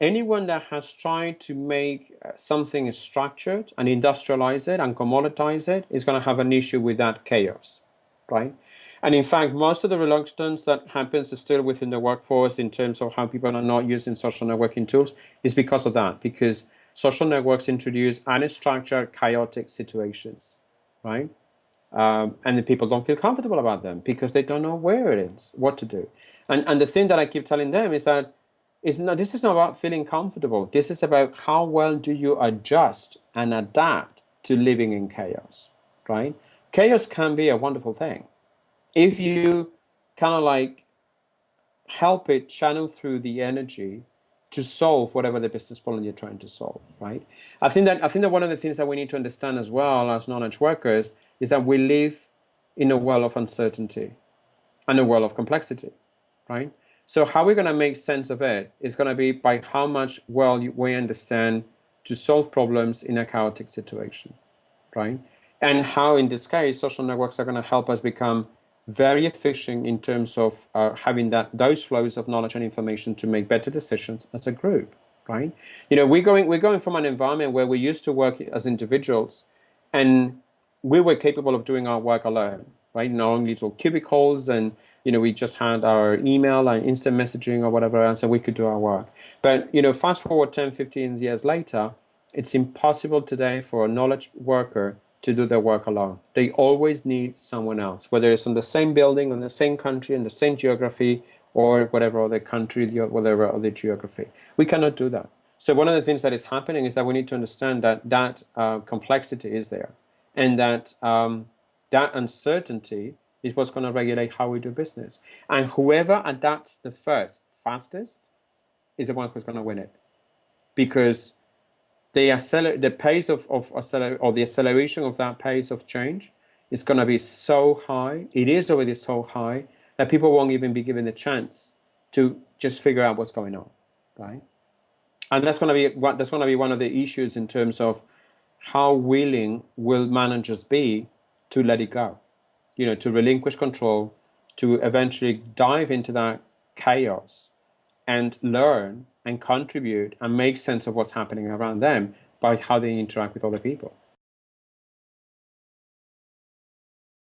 anyone that has tried to make uh, something structured and industrialize it and commoditize it is going to have an issue with that chaos, right? And in fact, most of the reluctance that happens is still within the workforce in terms of how people are not using social networking tools is because of that, because social networks introduce unstructured, chaotic situations, right? Um, and the people don't feel comfortable about them because they don't know where it is, what to do. And, and the thing that I keep telling them is that it's not, this is not about feeling comfortable. This is about how well do you adjust and adapt to living in chaos, right? Chaos can be a wonderful thing if you kind of like help it channel through the energy to solve whatever the business problem you're trying to solve, right? I think that I think that one of the things that we need to understand as well as knowledge workers is that we live in a world of uncertainty and a world of complexity, right? So how we're going to make sense of it is going to be by how much well we understand to solve problems in a chaotic situation, right? And how in this case social networks are going to help us become very efficient in terms of uh, having that those flows of knowledge and information to make better decisions as a group, right? You know, we're going we're going from an environment where we used to work as individuals, and we were capable of doing our work alone, right? In little cubicles, and you know, we just had our email and instant messaging or whatever else, and we could do our work. But you know, fast forward 10, 15 years later, it's impossible today for a knowledge worker to do their work alone. They always need someone else, whether it's in the same building, in the same country, in the same geography, or whatever other country, whatever other geography. We cannot do that. So one of the things that is happening is that we need to understand that that uh, complexity is there, and that um, that uncertainty is what's going to regulate how we do business. And whoever adapts the first, fastest, is the one who's going to win it, because the acceler the pace of, of acceler or the acceleration of that pace of change is going to be so high, it is already so high, that people won't even be given the chance to just figure out what's going on, right? And that's going to be that's going to be one of the issues in terms of how willing will managers be to let it go, you know, to relinquish control, to eventually dive into that chaos and learn and contribute and make sense of what's happening around them by how they interact with other people.